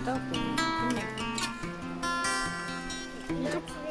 된다고. 근데 이쪽